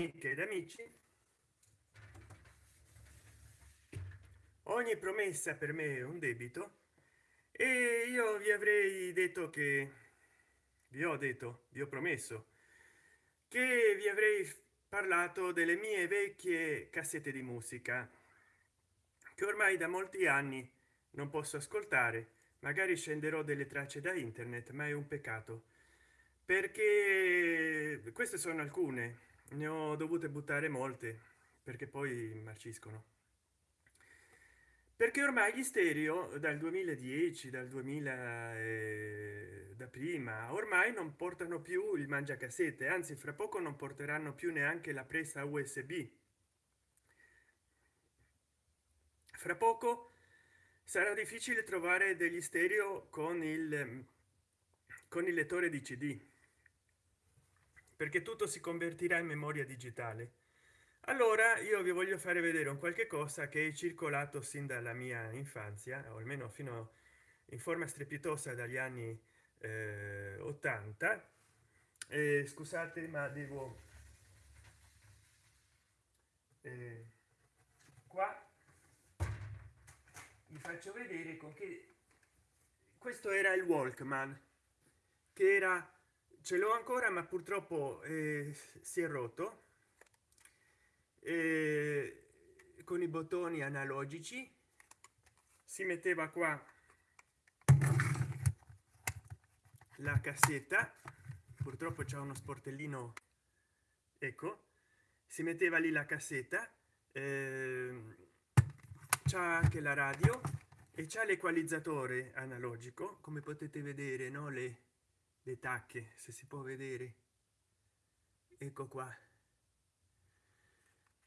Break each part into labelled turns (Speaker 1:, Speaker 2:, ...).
Speaker 1: ed amici ogni promessa per me è un debito e io vi avrei detto che vi ho detto vi ho promesso che vi avrei parlato delle mie vecchie cassette di musica che ormai da molti anni non posso ascoltare. Magari scenderò delle tracce da internet ma è un peccato perché queste sono alcune ne ho dovute buttare molte perché poi marciscono. Perché ormai gli stereo dal 2010 dal 2000 eh, da prima ormai non portano più il mangiacassette anzi fra poco non porteranno più neanche la presa usb fra poco sarà difficile trovare degli stereo con il con il lettore di cd perché tutto si convertirà in memoria digitale. Allora io vi voglio fare vedere un qualche cosa che è circolato sin dalla mia infanzia o almeno fino in forma strepitosa dagli anni eh, 80 eh, scusate ma devo eh, qua vi faccio vedere con che questo era il walkman che era ce l'ho ancora ma purtroppo eh, si è rotto. Eh, con i bottoni analogici. Si metteva qua la cassetta. Purtroppo c'è uno sportellino ecco si metteva lì la cassetta eh, c'è anche la radio e c'è l'equalizzatore analogico. Come potete vedere no le le tacche se si può vedere. Ecco qua.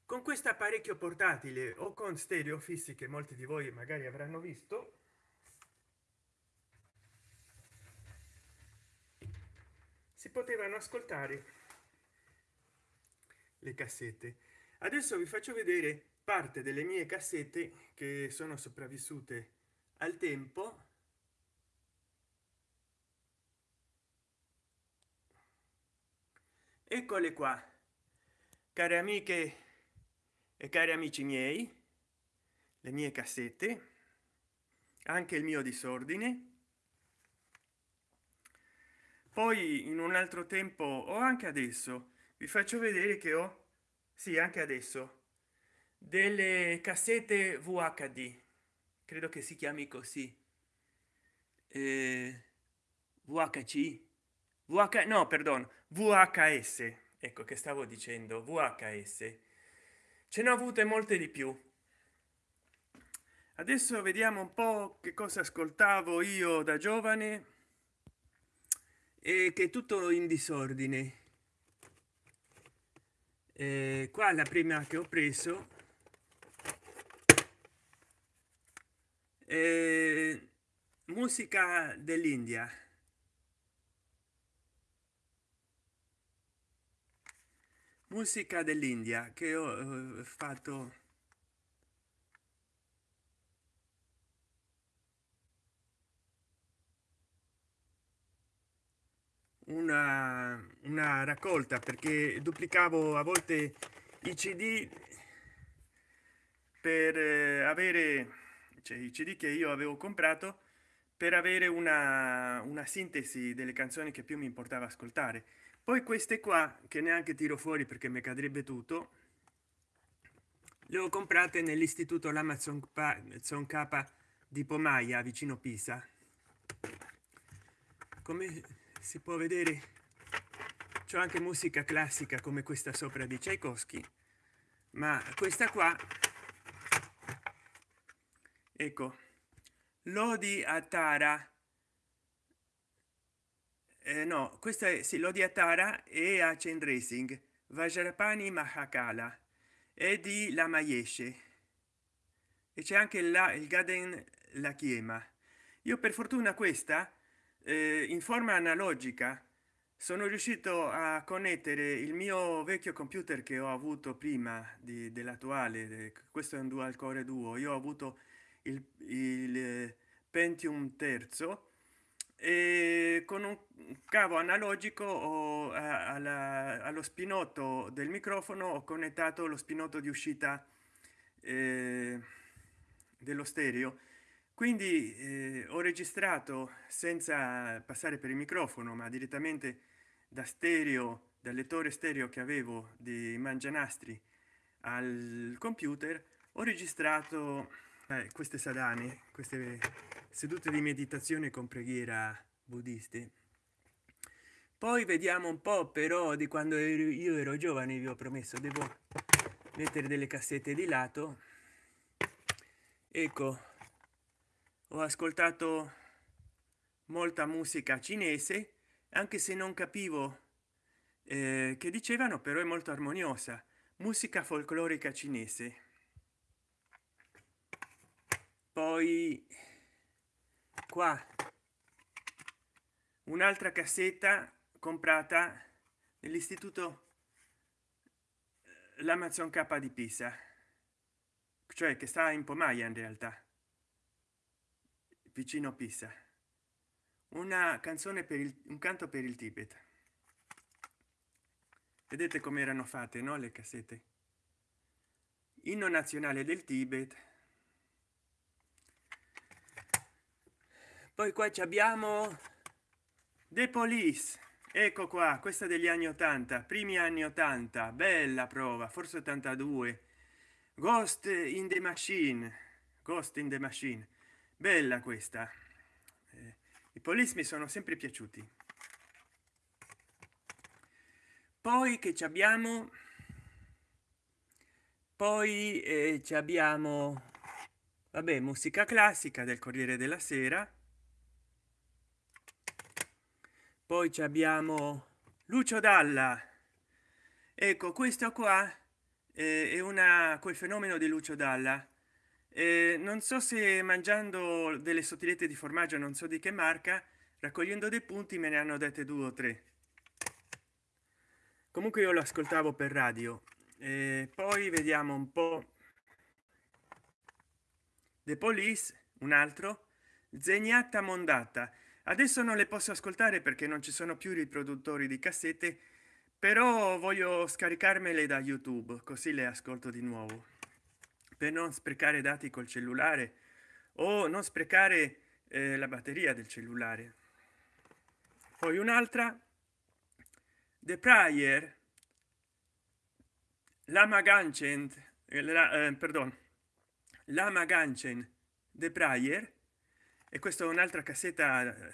Speaker 1: Con questo apparecchio portatile o con stereo fissi che molti di voi magari avranno visto si potevano ascoltare le cassette. Adesso vi faccio vedere parte delle mie cassette che sono sopravvissute al tempo eccole qua care amiche e cari amici miei le mie cassette anche il mio disordine. Poi in un altro tempo o anche adesso vi faccio vedere che ho sì anche adesso delle cassette vhd credo che si chiami così. Eh, vhc vh no perdono vhs ecco che stavo dicendo vhs ce ne ho avute molte di più. Adesso vediamo un po che cosa ascoltavo io da giovane e che tutto in disordine. E qua la prima che ho preso è musica dell'india musica dell'india che ho eh, fatto una, una raccolta perché duplicavo a volte i cd per eh, avere cioè, i cd che io avevo comprato per avere una, una sintesi delle canzoni che più mi importava ascoltare poi queste qua che neanche tiro fuori perché mi cadrebbe tutto le ho comprate nell'istituto l'amazon k di pomaia vicino pisa. Come si può vedere c'è anche musica classica come questa sopra di tchaikovsky ma questa qua ecco lodi a tara no questa è sì, Lodi Atara e a Chain Racing Vajrapani Mahakala e di La Mayeshe e c'è anche la, il Gaden La Chiema io per fortuna questa eh, in forma analogica sono riuscito a connettere il mio vecchio computer che ho avuto prima dell'attuale questo è un dual core duo io ho avuto il, il pentium terzo e con un cavo analogico o alla, allo spinotto del microfono ho connettato lo spinotto di uscita eh, dello stereo. Quindi eh, ho registrato senza passare per il microfono ma direttamente da stereo dal lettore stereo che avevo di mangianastri al computer ho registrato eh, queste sadane queste sedute di meditazione con preghiera buddiste poi vediamo un po però di quando io ero giovane vi ho promesso devo mettere delle cassette di lato. Ecco ho ascoltato molta musica cinese anche se non capivo eh, che dicevano però è molto armoniosa. Musica folclorica cinese. Poi qua. Un'altra cassetta comprata nell'istituto l'amazon k di pisa. Cioè che sta in pomaia in realtà. Vicino pisa. Una canzone per il, un canto per il tibet. Vedete come erano fatte no le cassette? Inno nazionale del tibet poi qua abbiamo the police. Ecco qua questa degli anni 80 primi anni 80 bella prova forse 82 ghost in the machine ghost in the machine bella questa. Eh, i police mi sono sempre piaciuti. Poi che ci abbiamo? Poi eh, ci abbiamo vabbè musica classica del corriere della sera poi ci abbiamo lucio dalla. Ecco questo qua eh, è una quel fenomeno di lucio dalla. Eh, non so se mangiando delle sottilette di formaggio non so di che marca raccogliendo dei punti me ne hanno dette due o tre. Comunque io lo ascoltavo per radio. E poi vediamo un po. The police un altro. Zeniatta mondata adesso non le posso ascoltare perché non ci sono più riproduttori di cassette però voglio scaricarmele da youtube così le ascolto di nuovo. Per non sprecare dati col cellulare o non sprecare eh, la batteria del cellulare. Poi un'altra. The prayer lama ganchen la, eh, perdon lama ganchen the prayer e questa è un'altra cassetta eh,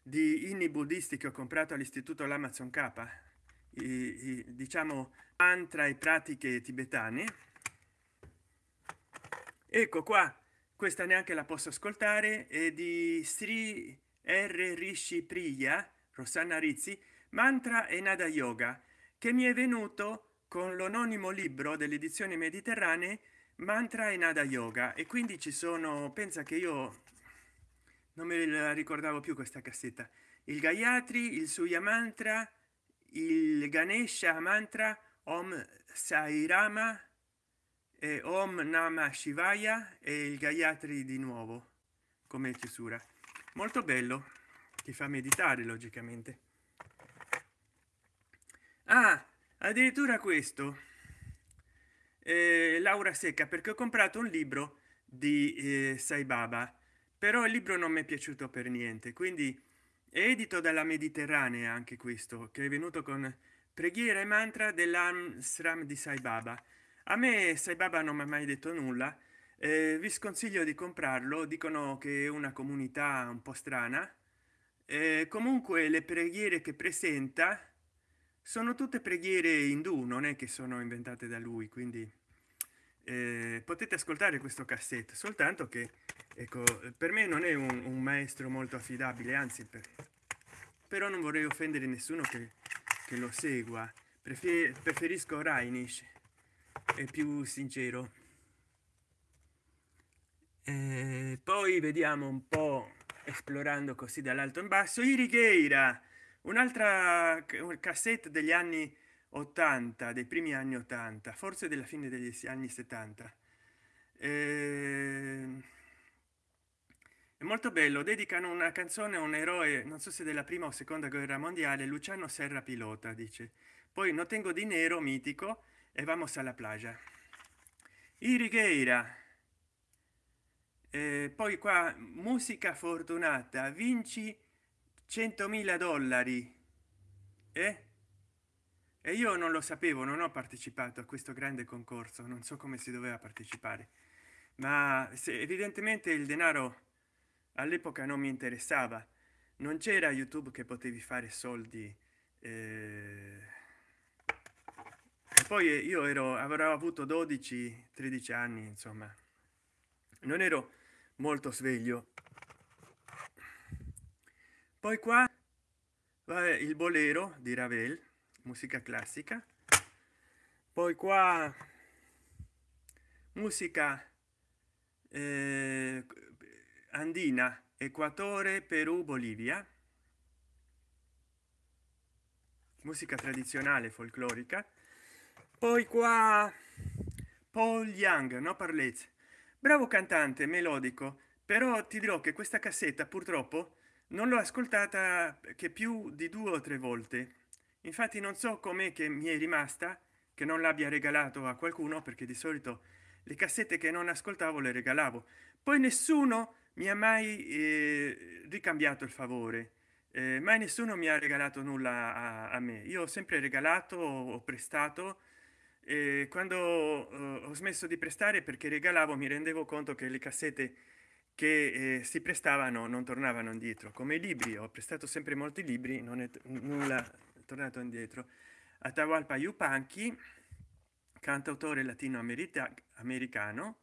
Speaker 1: di inni buddisti che ho comprato all'istituto l'amazon k. I, i, diciamo mantra e pratiche tibetane. Ecco qua questa neanche la posso ascoltare è di sri r. Rishi priya rosanna rizzi mantra e nada yoga che mi è venuto con l'anonimo libro delle edizioni mediterranee mantra e nada yoga. E quindi ci sono pensa che io non me la ricordavo più questa cassetta. Il gayatri il suya mantra il ganesha mantra om sai rama e om nama shivaya e il gayatri di nuovo come chiusura. Molto bello ti fa meditare logicamente. Ah addirittura questo. Eh, laura secca perché ho comprato un libro di eh, sai baba però il libro non mi è piaciuto per niente quindi edito dalla mediterranea anche questo che è venuto con preghiera e mantra dell'amstram di sai baba. A me sai baba non mi ha mai detto nulla eh, vi sconsiglio di comprarlo dicono che è una comunità un po strana eh, comunque le preghiere che presenta sono tutte preghiere indù non è che sono inventate da lui quindi eh, potete ascoltare questo cassetto soltanto che ecco per me non è un, un maestro molto affidabile anzi per, però non vorrei offendere nessuno che, che lo segua. Prefer, preferisco Reinish è più sincero. Eh, poi vediamo un po esplorando così dall'alto in basso irigheira un'altra cassetta degli anni 80 dei primi anni 80 forse della fine degli anni 70 eh, è molto bello dedicano una canzone a un eroe non so se della prima o seconda guerra mondiale luciano serra pilota dice. Poi no tengo dinero mitico e vamos alla playa irigheira. Eh, poi qua musica fortunata vinci 100.000 dollari eh? E io non lo sapevo non ho partecipato a questo grande concorso non so come si doveva partecipare. Ma evidentemente il denaro all'epoca non mi interessava. Non c'era youtube che potevi fare soldi eh... poi io ero avrò avuto 12 13 anni insomma. Non ero molto sveglio. Poi qua il bolero di ravel musica classica. Poi qua musica eh, andina equatore perù bolivia. Musica tradizionale folclorica. Poi qua paul young no parlez. Bravo cantante melodico però ti dirò che questa cassetta purtroppo non l'ho ascoltata che più di due o tre volte infatti non so com'è che mi è rimasta che non l'abbia regalato a qualcuno perché di solito le cassette che non ascoltavo le regalavo. Poi nessuno mi ha mai eh, ricambiato il favore. Eh, mai nessuno mi ha regalato nulla a, a me. Io ho sempre regalato ho prestato e quando eh, ho smesso di prestare perché regalavo mi rendevo conto che le cassette che eh, si prestavano non tornavano indietro. Come i libri ho prestato sempre molti libri non è nulla tornato indietro. Atahualpa yupanqui cantautore latino americano.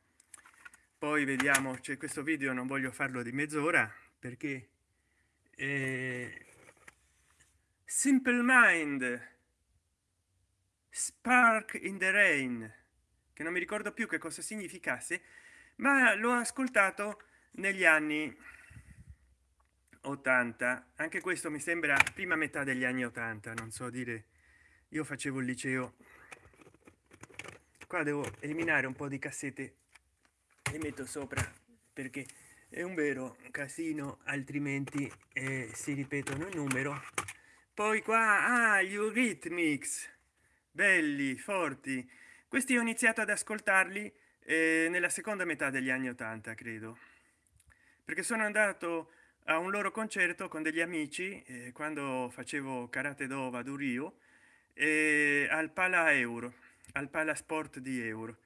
Speaker 1: Poi vediamo c'è questo video non voglio farlo di mezz'ora perché eh, simple mind spark in the rain che non mi ricordo più che cosa significasse ma l'ho ascoltato negli anni 80 anche questo mi sembra prima metà degli anni 80 non so dire. Io facevo il liceo. Qua devo eliminare un po di cassette e metto sopra perché è un vero casino altrimenti eh, si ripetono il numero. Poi qua ah, gli Eurythmics. Belli forti. Questi ho iniziato ad ascoltarli eh, nella seconda metà degli anni 80 credo. Perché sono andato a un loro concerto con degli amici eh, quando facevo karate do vado rio e al pala euro al palasport di euro.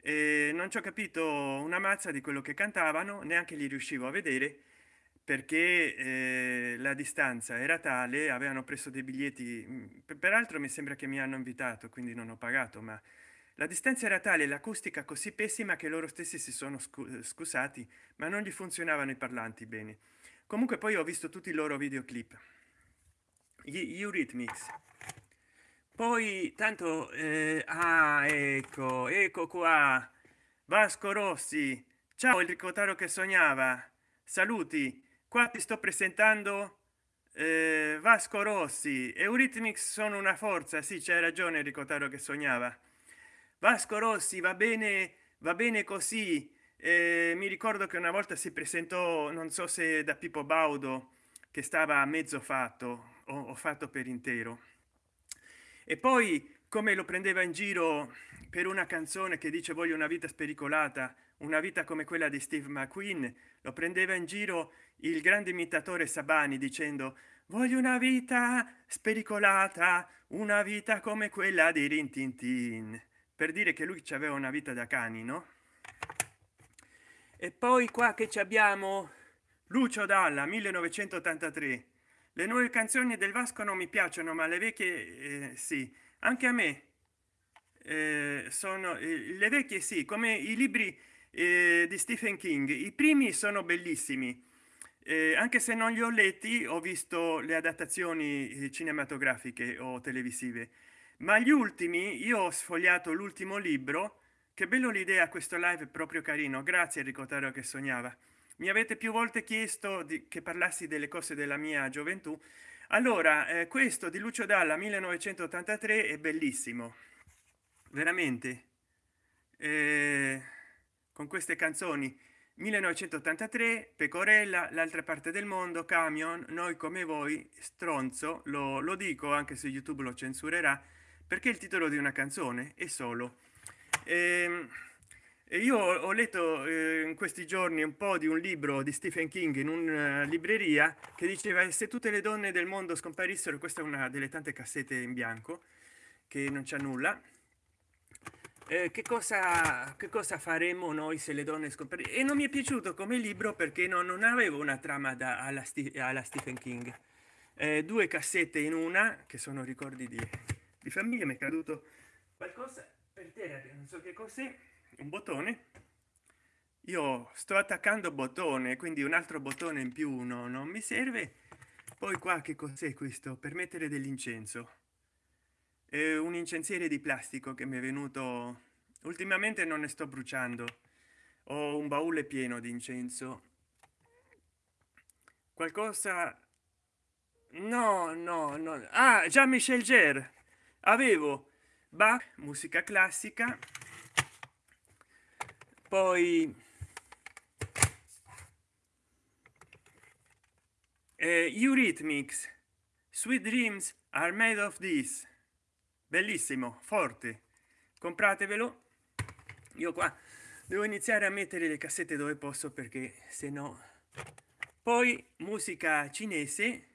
Speaker 1: E non ci ho capito una mazza di quello che cantavano neanche li riuscivo a vedere perché eh, la distanza era tale avevano preso dei biglietti mm, peraltro mi sembra che mi hanno invitato quindi non ho pagato ma la distanza era tale l'acustica così pessima che loro stessi si sono scusati ma non gli funzionavano i parlanti bene comunque poi ho visto tutti i loro videoclip. Gli Eurythmics. Poi tanto eh, ah ecco ecco qua. Vasco rossi. Ciao il ricotaro che sognava. Saluti. Qua ti sto presentando eh, vasco rossi. Eurythmics sono una forza. Sì c'è ragione ricotaro che sognava. Vasco rossi va bene va bene così eh, mi ricordo che una volta si presentò non so se da pippo baudo che stava a mezzo fatto o, o fatto per intero. E poi come lo prendeva in giro per una canzone che dice voglio una vita spericolata una vita come quella di steve mcqueen lo prendeva in giro il grande imitatore sabani dicendo voglio una vita spericolata una vita come quella di rintintin per dire che lui ci aveva una vita da cani no e poi qua che ci abbiamo? Lucio dalla 1983 le nuove canzoni del vasco non mi piacciono ma le vecchie eh, sì. Anche a me eh, sono eh, le vecchie sì come i libri eh, di stephen king. I primi sono bellissimi eh, anche se non li ho letti ho visto le adattazioni eh, cinematografiche o televisive. Ma gli ultimi io ho sfogliato l'ultimo libro che bello l'idea questo live proprio carino. Grazie Enrico Taro che sognava. Mi avete più volte chiesto di, che parlassi delle cose della mia gioventù. Allora eh, questo di lucio dalla 1983 è bellissimo. Veramente. Eh, con queste canzoni. 1983 pecorella l'altra parte del mondo camion noi come voi stronzo lo, lo dico anche se youtube lo censurerà perché il titolo di una canzone è solo e io ho letto eh, in questi giorni un po di un libro di stephen king in una libreria che diceva se tutte le donne del mondo scomparissero questa è una delle tante cassette in bianco che non c'è nulla. Eh, che cosa che cosa faremo noi se le donne scomparissero e non mi è piaciuto come libro perché non, non avevo una trama da, alla, alla stephen king. Eh, due cassette in una che sono ricordi di, di famiglia mi è caduto qualcosa per terra non so che cos'è un bottone. Io sto attaccando bottone quindi un altro bottone in più uno non mi serve. Poi qua che cos'è questo? Per mettere dell'incenso. È un incensiere di plastico che mi è venuto. Ultimamente non ne sto bruciando. Ho un baule pieno di incenso. Qualcosa. No no no. Ah già michel ger avevo Bach musica classica. Poi eh, eurythmics sweet dreams are made of this. Bellissimo forte. Compratevelo. Io qua devo iniziare a mettere le cassette dove posso perché se no poi musica cinese.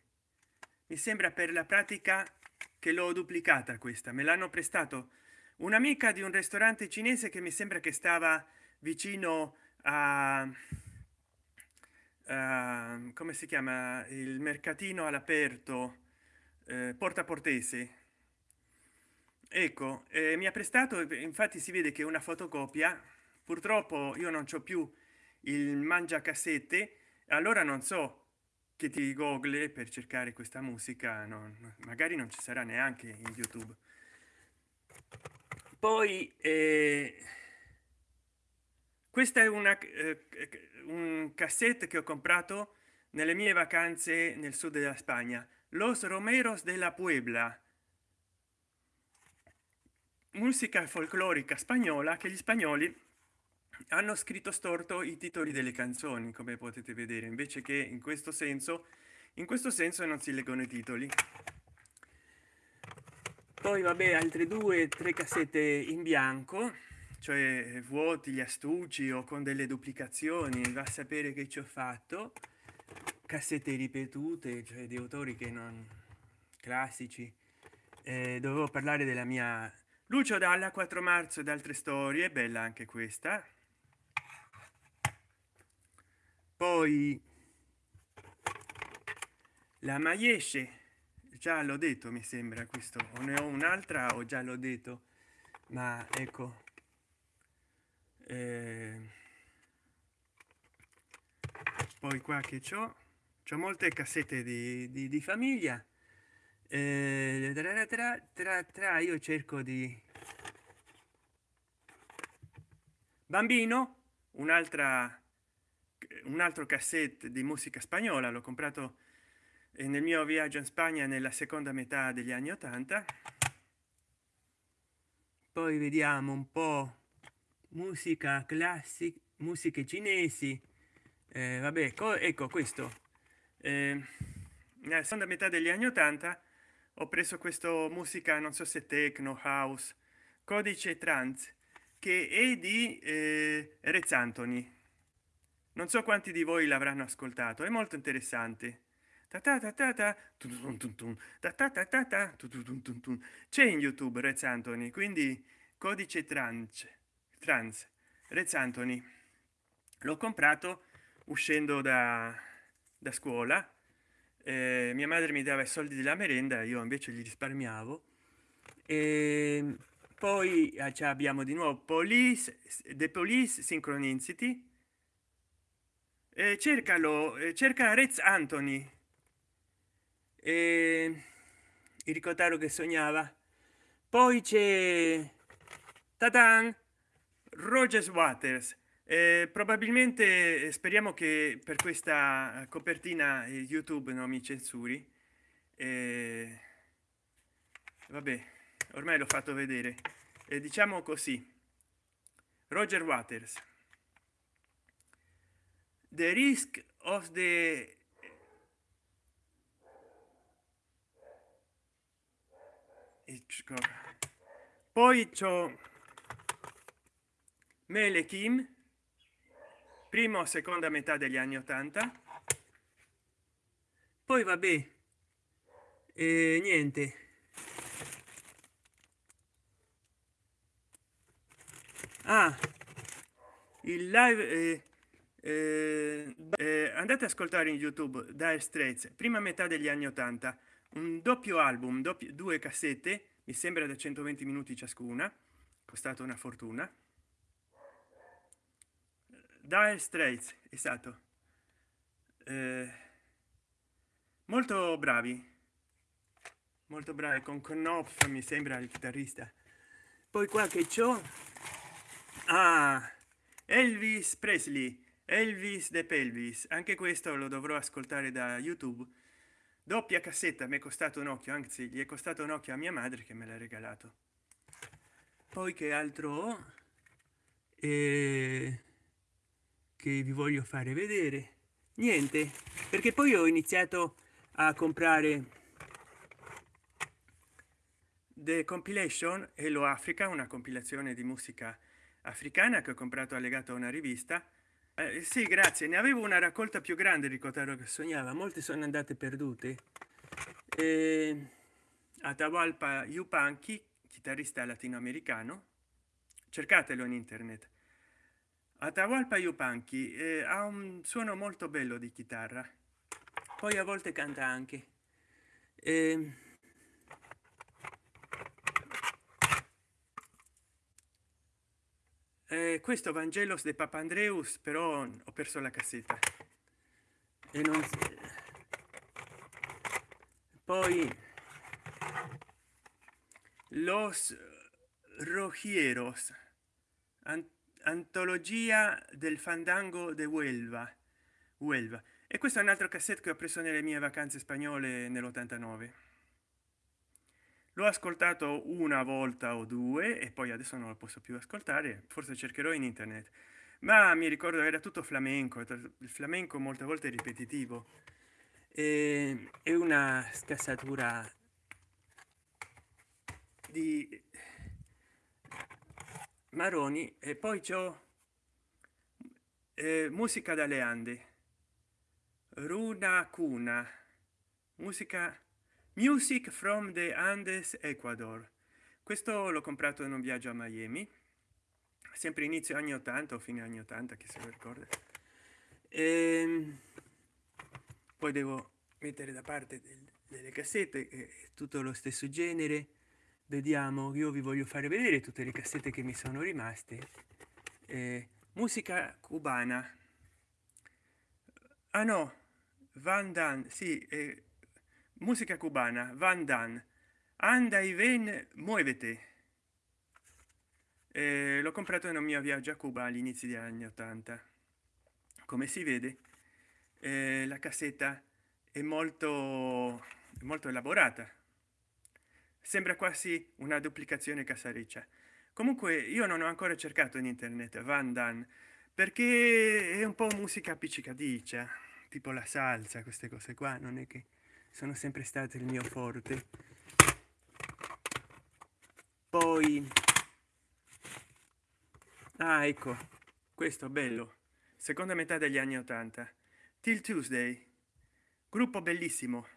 Speaker 1: Mi sembra per la pratica che l'ho duplicata questa. Me l'hanno prestato un'amica di un ristorante cinese che mi sembra che stava vicino a uh, come si chiama? Il mercatino all'aperto eh, porta portese ecco eh, mi ha prestato infatti si vede che una fotocopia. Purtroppo io non c'ho più il mangia cassette allora non so che ti google per cercare questa musica non, magari non ci sarà neanche in youtube. Poi eh, questa è una eh, un cassette che ho comprato nelle mie vacanze nel sud della spagna los romeros de la puebla. Musica folclorica spagnola che gli spagnoli hanno scritto storto i titoli delle canzoni come potete vedere invece che in questo senso in questo senso non si leggono i titoli. Poi vabbè altre due tre cassette in bianco cioè vuoti gli astucci o con delle duplicazioni va a sapere che ci ho fatto. Cassette ripetute cioè di autori che non classici. Eh, dovevo parlare della mia lucio dalla 4 marzo ed altre storie bella anche questa poi la maiesce già l'ho detto mi sembra questo. O ne ho un'altra o già l'ho detto. Ma ecco eh, poi qua che c'ho? C'ho molte cassette di, di, di famiglia. Eh, tra, tra, tra, tra io cerco di bambino un'altra un altro cassette di musica spagnola l'ho comprato nel mio viaggio in spagna nella seconda metà degli anni 80 poi vediamo un po musica classica musiche cinesi. Eh, vabbè ecco questo. Eh, nella seconda metà degli anni 80 ho preso questo musica non so se techno house codice trans che è di eh, Rez Anthony non so quanti di voi l'avranno ascoltato è molto interessante. C'è in youtube Rez Anthony quindi codice trans trans. Rez Anthony. L'ho comprato uscendo da, da scuola. Eh, mia madre mi dava i soldi della merenda io invece li risparmiavo. E poi ah, abbiamo di nuovo police the police synchronicity eh, cercalo eh, cerca Rez Anthony. E il ricotaro che sognava. Poi c'è Tatan Rogers Waters. Eh, probabilmente eh, speriamo che per questa copertina eh, youtube non mi censuri. Eh, vabbè ormai l'ho fatto vedere. Eh, diciamo così. Roger waters the risk of the poi c'ho mele kim prima o seconda metà degli anni 80 poi vabbè e niente. Ah il live eh, eh, eh, andate a ascoltare in youtube dire straits prima metà degli anni 80 un doppio album doppio, due cassette mi sembra da 120 minuti ciascuna costato una fortuna. Dire straits è stato eh, molto bravi. Molto bravi con knopf mi sembra il chitarrista. Poi qua che ciò. Ah, elvis presley elvis de pelvis anche questo lo dovrò ascoltare da youtube. Doppia cassetta mi è costato un occhio anzi gli è costato un occhio a mia madre che me l'ha regalato. Poi che altro eh, che vi voglio fare vedere? Niente perché poi ho iniziato a comprare the compilation hello africa una compilazione di musica africana che ho comprato allegato a una rivista eh, sì grazie. Ne avevo una raccolta più grande di cotaro che sognava. Molte sono andate perdute. Eh, atahualpa yupanqui chitarrista latinoamericano cercatelo in internet. Atahualpa yupanqui eh, ha un suono molto bello di chitarra. Poi a volte canta anche. Eh, eh, questo vangelos de papandreus però ho perso la cassetta. E non poi los rogieros antologia del fandango de huelva huelva. E questo è un altro cassette che ho preso nelle mie vacanze spagnole nell'89 l'ho ascoltato una volta o due e poi adesso non lo posso più ascoltare forse cercherò in internet. Ma mi ricordo era tutto flamenco il flamenco molte volte ripetitivo. E, è una scassatura di maroni e poi c'ho eh, musica dalle ande. Runa cuna musica music from the andes ecuador. Questo l'ho comprato in un viaggio a miami sempre inizio anni 80 o fine anni 80 che se lo ricorda. E ehm, poi devo mettere da parte del, delle cassette è tutto lo stesso genere. Vediamo io vi voglio fare vedere tutte le cassette che mi sono rimaste. Eh, musica cubana. Ah no van dan sì eh, música cubana van dan anda y ven muovete eh, l'ho comprato in un mio viaggio a cuba all'inizio degli anni 80 come si vede eh, la cassetta è molto molto elaborata. Sembra quasi una duplicazione casareccia comunque io non ho ancora cercato in internet van dan perché è un po musica appiccicadiccia tipo la salsa queste cose qua non è che sono sempre state il mio forte. Poi ah ecco questo bello. Seconda metà degli anni 80 till tuesday. Gruppo bellissimo.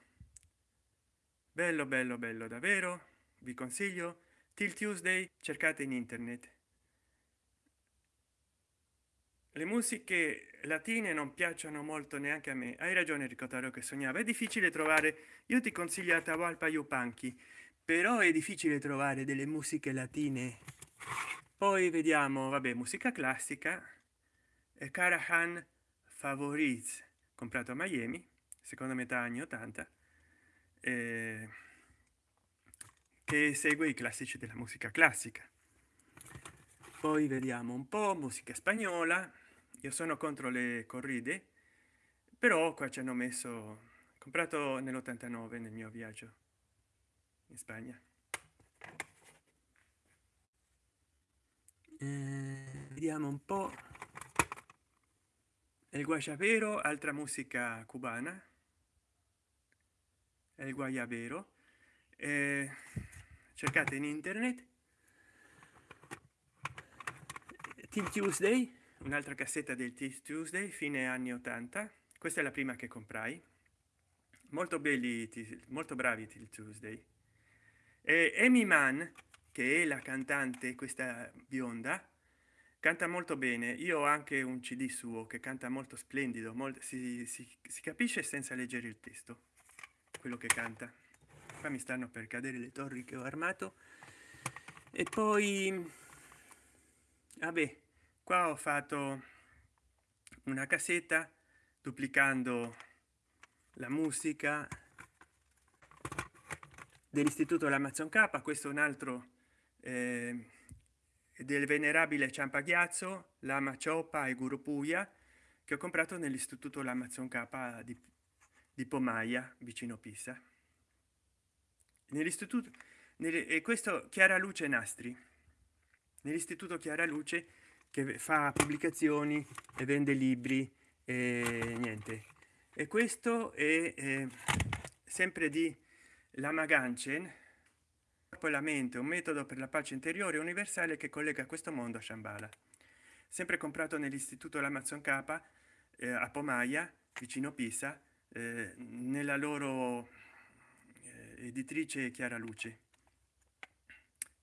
Speaker 1: Bello bello bello davvero. Vi consiglio. Till tuesday cercate in internet le musiche latine non piacciono molto neanche a me. Hai ragione ricordare che sognava. È difficile trovare io ti consiglio atahualpa yupanqui però è difficile trovare delle musiche latine. Poi vediamo vabbè musica classica. E carahan favorites comprato a miami seconda metà anni 80 eh, che segue i classici della musica classica. Poi vediamo un po musica spagnola io sono contro le corride però qua ci hanno messo comprato nell'89 nel mio viaggio in spagna. Eh, vediamo un po. Il guayabero altra musica cubana. Il guayabero eh, cercate in internet. Till tuesday un'altra cassetta del tuesday fine anni 80 questa è la prima che comprai. Molto belli molto bravi till tuesday. E amy mann che è la cantante questa bionda canta molto bene. Io ho anche un cd suo che canta molto splendido molto, si, si, si capisce senza leggere il testo quello che canta. Qua mi stanno per cadere le torri che ho armato. E poi vabbè qua ho fatto una cassetta duplicando la musica dell'istituto l'amazon k. Questo è un altro eh, del venerabile ciampaghiazzo lama cioppa e guru puya che ho comprato nell'istituto l'amazon k di, di pomaia vicino pisa. Nell'istituto e questo chiara luce nastri. Nell'istituto chiara luce che fa pubblicazioni e vende libri e niente. E questo è eh, sempre di lama ganchen e la mente un metodo per la pace interiore universale che collega questo mondo a shambhala. Sempre comprato nell'istituto l'amazon k eh, a pomaia vicino pisa eh, nella loro eh, editrice chiara luce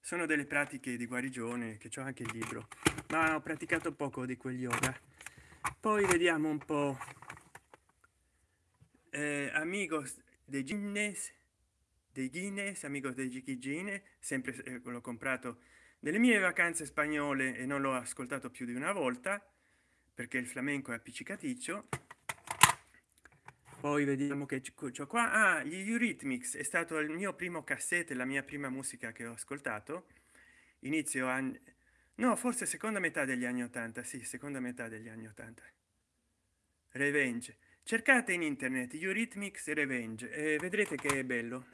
Speaker 1: sono delle pratiche di guarigione che ho anche il libro ma ho praticato poco di quel yoga. Poi vediamo un po. Eh, amigos de Guinness dei Guinness amico dei Gine sempre eh, l'ho comprato nelle mie vacanze spagnole e non l'ho ascoltato più di una volta perché il flamenco è appiccicaticcio poi vediamo che c'ho qua. Ah, gli Eurythmics è stato il mio primo cassette la mia prima musica che ho ascoltato. Inizio anni no forse seconda metà degli anni 80 sì seconda metà degli anni 80 revenge. Cercate in internet Eurythmics revenge e vedrete che è bello.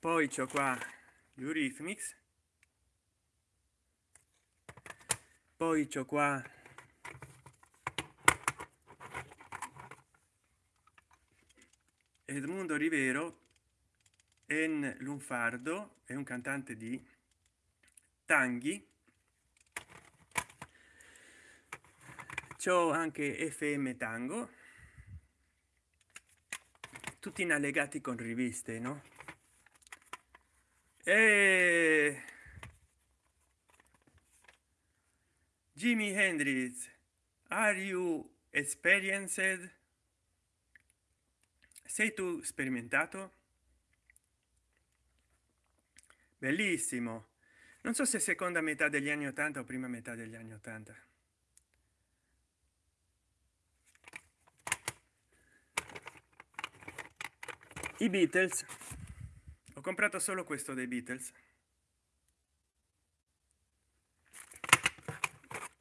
Speaker 1: Poi c'ho qua Eurythmics. Poi c'ho qua Edmundo Rivero en Lunfardo è un cantante di Tanghi. C'ho anche FM Tango. Tutti in allegati con riviste no? E Jimi Hendrix are you experienced sei tu sperimentato? Bellissimo. Non so se seconda metà degli anni 80 o prima metà degli anni 80 i beatles. Ho comprato solo questo dei beatles.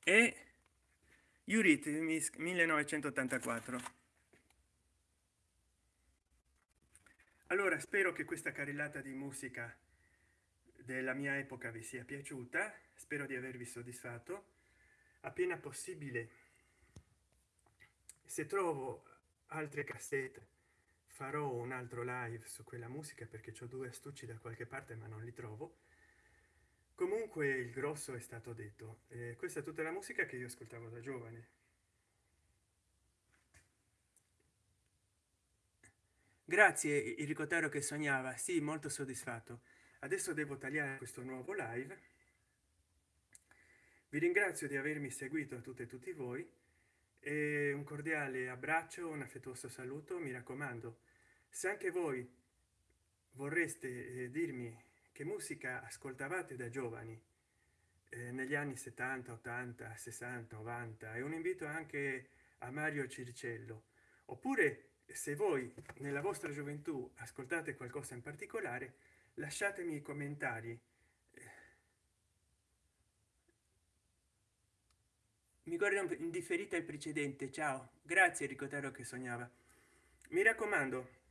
Speaker 1: E Eurythmics 1984 allora spero che questa carrellata di musica della mia epoca vi sia piaciuta. Spero di avervi soddisfatto. Appena possibile se trovo altre cassette farò un altro live su quella musica perché ho due astucci da qualche parte ma non li trovo. Comunque il grosso è stato detto. Eh, questa è tutta la musica che io ascoltavo da giovane grazie il ricotero che sognava. Sì molto soddisfatto. Adesso devo tagliare questo nuovo live. Vi ringrazio di avermi seguito a tutte e tutti voi. E un cordiale abbraccio un affettuoso saluto mi raccomando. Se anche voi vorreste eh, dirmi che musica ascoltavate da giovani eh, negli anni 70 80 60 90 e un invito anche a mario circello. Oppure se voi nella vostra gioventù ascoltate qualcosa in particolare lasciatemi i commentari. Mi guarda indifferita il precedente. Ciao. Grazie ricotero che sognava. Mi raccomando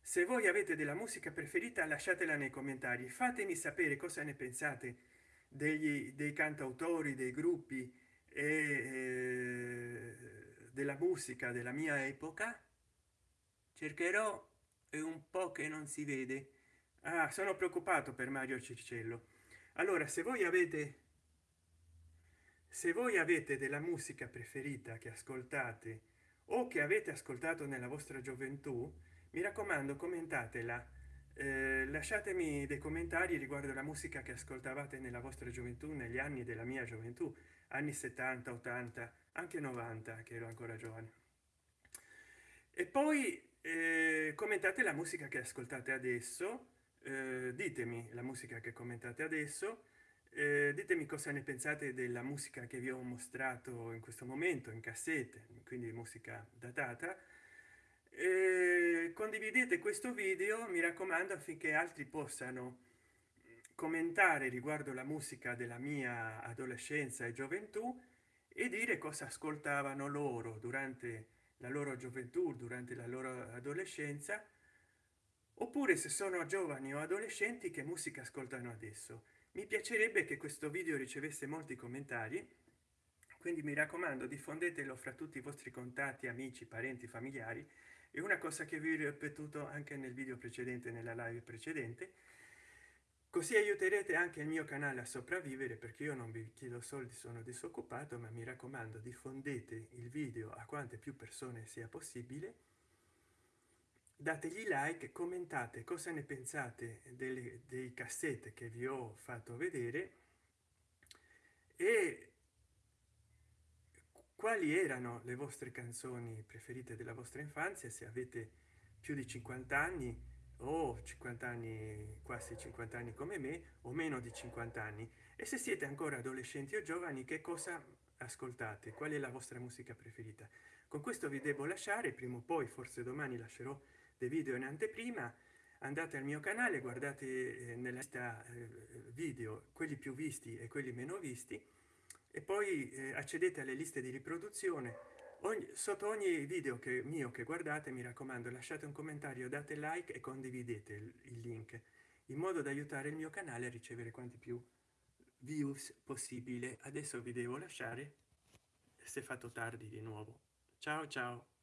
Speaker 1: se voi avete della musica preferita lasciatela nei commentari. Fatemi sapere cosa ne pensate degli dei cantautori dei gruppi e della musica della mia epoca cercherò è un po che non si vede. Ah, sono preoccupato per mario circello allora se voi avete se voi avete della musica preferita che ascoltate o che avete ascoltato nella vostra gioventù mi raccomando commentatela. Eh, lasciatemi dei commentari riguardo la musica che ascoltavate nella vostra gioventù negli anni della mia gioventù anni 70 80 anche 90 che ero ancora giovane. E poi eh, commentate la musica che ascoltate adesso eh, ditemi la musica che commentate adesso eh, ditemi cosa ne pensate della musica che vi ho mostrato in questo momento in cassette quindi musica datata. E condividete questo video mi raccomando affinché altri possano commentare riguardo la musica della mia adolescenza e gioventù e dire cosa ascoltavano loro durante la loro gioventù durante la loro adolescenza oppure se sono giovani o adolescenti che musica ascoltano adesso. Mi piacerebbe che questo video ricevesse molti commentari quindi mi raccomando diffondetelo fra tutti i vostri contatti amici parenti familiari. E una cosa che vi ho ripetuto anche nel video precedente nella live precedente così aiuterete anche il mio canale a sopravvivere perché io non vi chiedo soldi sono disoccupato ma mi raccomando diffondete il video a quante più persone sia possibile. Dategli like commentate cosa ne pensate delle, dei cassette che vi ho fatto vedere e quali erano le vostre canzoni preferite della vostra infanzia se avete più di 50 anni o 50 anni quasi 50 anni come me o meno di 50 anni. E se siete ancora adolescenti o giovani che cosa ascoltate? Qual è la vostra musica preferita? Con questo vi devo lasciare prima o poi forse domani lascerò dei video in anteprima. Andate al mio canale guardate eh, nella lista eh, video quelli più visti e quelli meno visti. E poi eh, accedete alle liste di riproduzione ogni, sotto ogni video che mio che guardate mi raccomando lasciate un commentario date like e condividete il, il link in modo da aiutare il mio canale a ricevere quanti più views possibile. Adesso vi devo lasciare si è fatto tardi di nuovo. Ciao ciao